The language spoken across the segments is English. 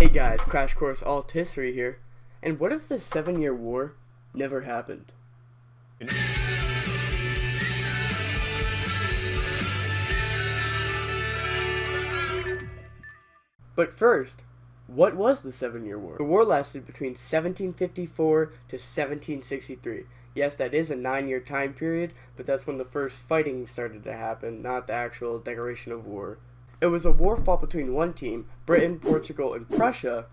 Hey guys, Crash Course Alt History here. And what if the Seven Year War never happened? But first, what was the Seven Year War? The war lasted between 1754 to 1763. Yes, that is a nine year time period, but that's when the first fighting started to happen, not the actual declaration of war. It was a war fought between one team, Britain, Portugal, and Prussia,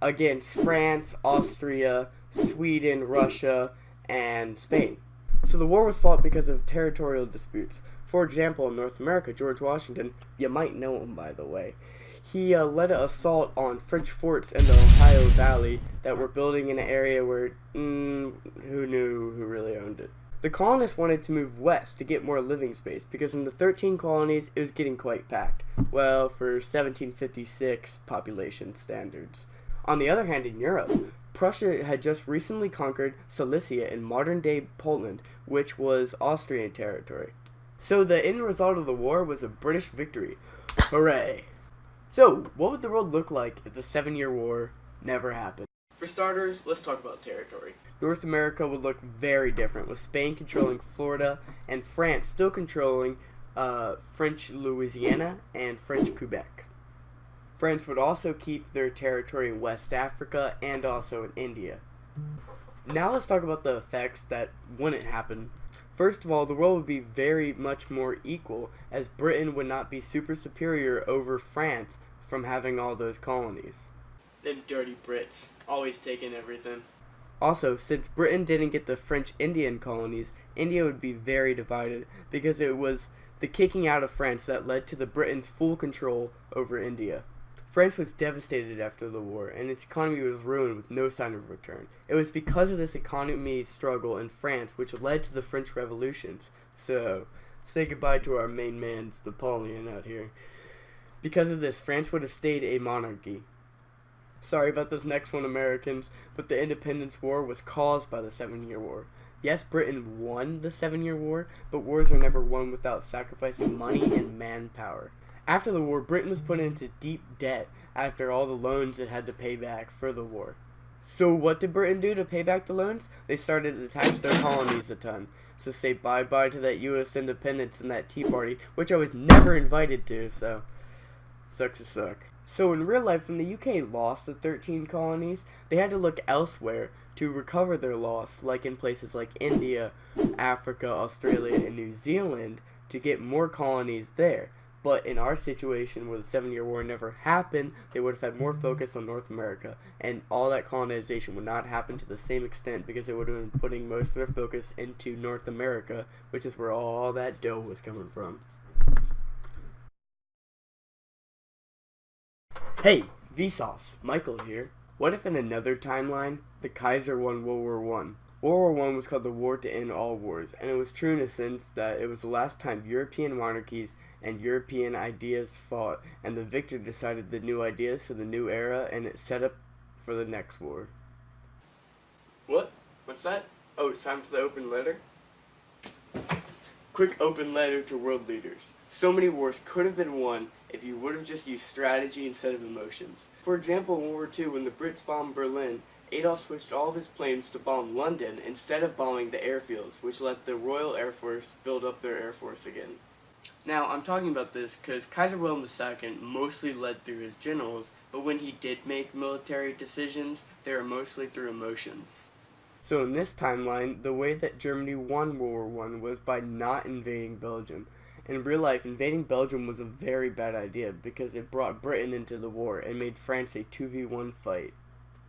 against France, Austria, Sweden, Russia, and Spain. So the war was fought because of territorial disputes. For example, in North America, George Washington, you might know him by the way, he uh, led an assault on French forts in the Ohio Valley that were building in an area where, mm, who knew who really owned it. The colonists wanted to move west to get more living space because in the 13 colonies it was getting quite packed. Well, for 1756 population standards. On the other hand, in Europe, Prussia had just recently conquered Silesia in modern day Poland, which was Austrian territory. So the end result of the war was a British victory. Hooray! So, what would the world look like if the Seven Year War never happened? For starters, let's talk about territory. North America would look very different, with Spain controlling Florida and France still controlling uh, French Louisiana and French Quebec. France would also keep their territory in West Africa and also in India. Now let's talk about the effects that wouldn't happen. First of all, the world would be very much more equal, as Britain would not be super superior over France from having all those colonies. Them dirty Brits, always taking everything. Also, since Britain didn't get the French Indian colonies, India would be very divided because it was the kicking out of France that led to the Britain's full control over India. France was devastated after the war, and its economy was ruined with no sign of return. It was because of this economy struggle in France which led to the French revolutions. So, say goodbye to our main man, Napoleon, out here. Because of this, France would have stayed a monarchy. Sorry about this next one, Americans, but the Independence War was caused by the Seven Year War. Yes, Britain won the Seven Year War, but wars are never won without sacrificing money and manpower. After the war, Britain was put into deep debt after all the loans it had to pay back for the war. So what did Britain do to pay back the loans? They started to tax their colonies a ton. So say bye-bye to that U.S. independence and that Tea Party, which I was never invited to, so sucks to suck. So in real life, when the UK lost the 13 colonies, they had to look elsewhere to recover their loss, like in places like India, Africa, Australia, and New Zealand, to get more colonies there. But in our situation where the Seven Year War never happened, they would have had more focus on North America, and all that colonization would not happen to the same extent because they would have been putting most of their focus into North America, which is where all that dough was coming from. Hey, Vsauce, Michael here. What if in another timeline, the Kaiser won World War One? World War One was called the war to end all wars, and it was true in a sense that it was the last time European monarchies and European ideas fought, and the victor decided the new ideas for the new era, and it set up for the next war. What? What's that? Oh, it's time for the open letter? Quick open letter to world leaders. So many wars could have been won if you would have just used strategy instead of emotions. For example, in World War II, when the Brits bombed Berlin, Adolf switched all of his planes to bomb London instead of bombing the airfields, which let the Royal Air Force build up their air force again. Now, I'm talking about this because Kaiser Wilhelm II mostly led through his generals, but when he did make military decisions, they were mostly through emotions. So in this timeline, the way that Germany won World War I was by not invading Belgium. In real life, invading Belgium was a very bad idea because it brought Britain into the war and made France a 2v1 fight.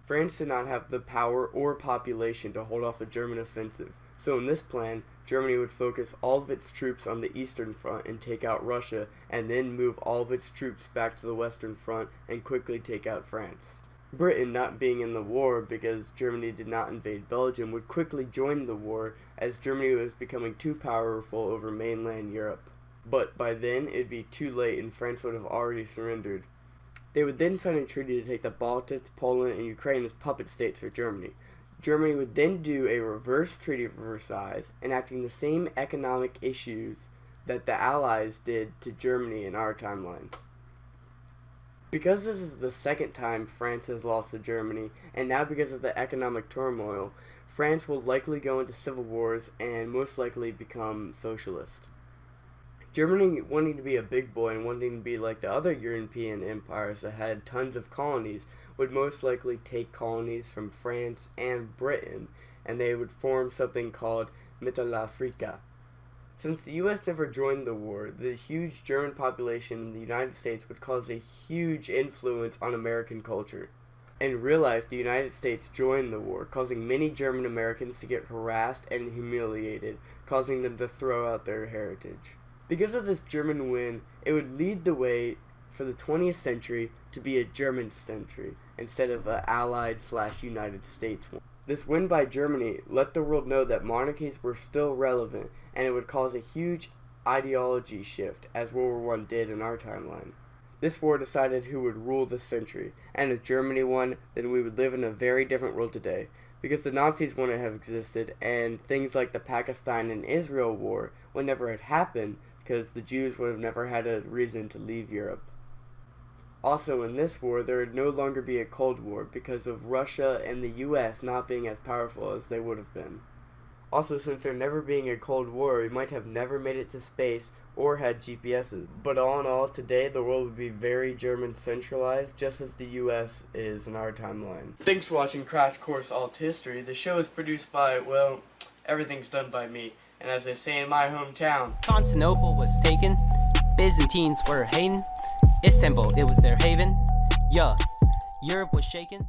France did not have the power or population to hold off a German offensive, so in this plan, Germany would focus all of its troops on the eastern front and take out Russia, and then move all of its troops back to the western front and quickly take out France. Britain, not being in the war because Germany did not invade Belgium, would quickly join the war as Germany was becoming too powerful over mainland Europe. But by then, it'd be too late and France would have already surrendered. They would then sign a treaty to take the Baltics, Poland, and Ukraine as puppet states for Germany. Germany would then do a reverse Treaty of Versailles, enacting the same economic issues that the Allies did to Germany in our timeline. Because this is the second time France has lost to Germany, and now because of the economic turmoil, France will likely go into civil wars and most likely become socialist. Germany wanting to be a big boy and wanting to be like the other European empires that had tons of colonies would most likely take colonies from France and Britain and they would form something called Mittelafrika. Since the US never joined the war, the huge German population in the United States would cause a huge influence on American culture. In real life, the United States joined the war, causing many German Americans to get harassed and humiliated, causing them to throw out their heritage. Because of this German win, it would lead the way for the 20th century to be a German century instead of an Allied slash United States one. This win by Germany let the world know that monarchies were still relevant and it would cause a huge ideology shift as World War I did in our timeline. This war decided who would rule this century, and if Germany won, then we would live in a very different world today, because the Nazis wouldn't have existed, and things like the Pakistan and Israel war would never have happened, because the Jews would have never had a reason to leave Europe. Also, in this war, there would no longer be a Cold War because of Russia and the US not being as powerful as they would have been. Also, since there never being a Cold War, we might have never made it to space or had GPSs. But all in all, today the world would be very German centralized, just as the US is in our timeline. Thanks for watching Crash Course Alt History. The show is produced by, well, everything's done by me. And as they say in my hometown, Constantinople was taken, Byzantines were hating, Istanbul, it was their haven. Yeah, Europe was shaken.